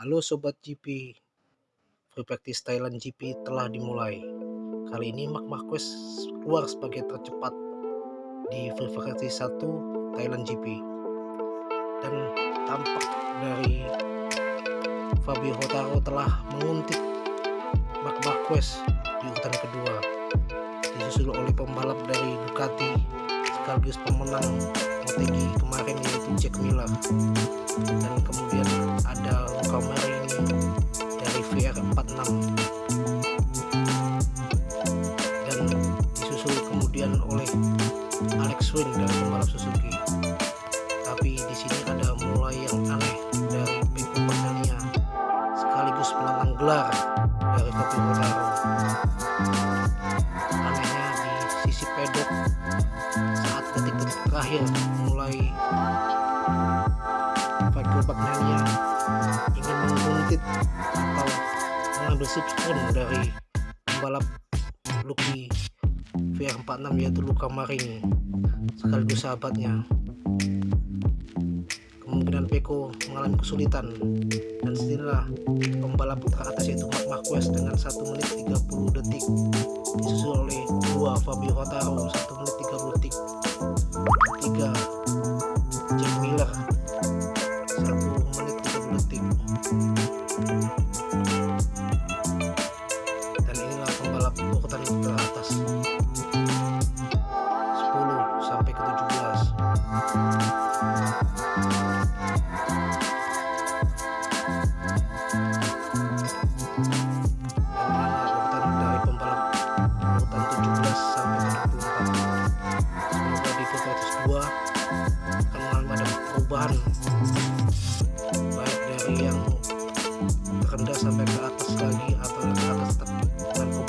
Halo Sobat GP, Free Practice Thailand GP telah dimulai. Kali ini Mark Marquez keluar sebagai tercepat di Free Practice 1 Thailand GP. Dan tampak dari Fabio Hotaro telah menguntit Mark Marquez di urutan kedua. Disusul oleh pembalap dari Ducati sekaligus pemenang MotoGP kemarin yaitu Jack Miller 346 dan disusul kemudian oleh Alex Wynn dan pembalap Suzuki. Tapi di sini ada mulai yang aneh dari Peko Perdania sekaligus menang gelar dari Kopi Notaro anehnya di sisi pedok saat detik-detik terakhir mulai Peko Perdania ingin menguntit atau mengambil subscribe dari pembalap Lucky VR46 yaitu Luca Marini sekaligus sahabatnya. Kemungkinan Peko mengalami kesulitan dan setidaknya pembalap teratas yaitu Mark Marquez dengan 1 menit 30 detik disusul oleh dua Fabio Quartararo 1 menit 30 detik beban. Baik dari yang rendah sampai ke atas lagi atau ke atas tepi.